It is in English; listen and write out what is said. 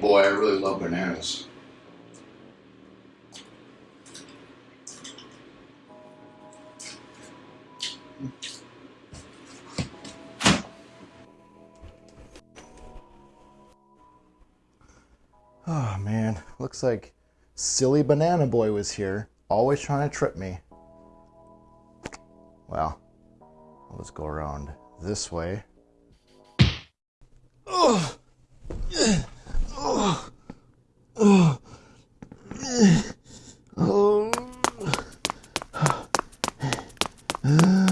Boy, I really love bananas. Oh man, looks like silly banana boy was here, always trying to trip me. Well, let's go around this way. Uh.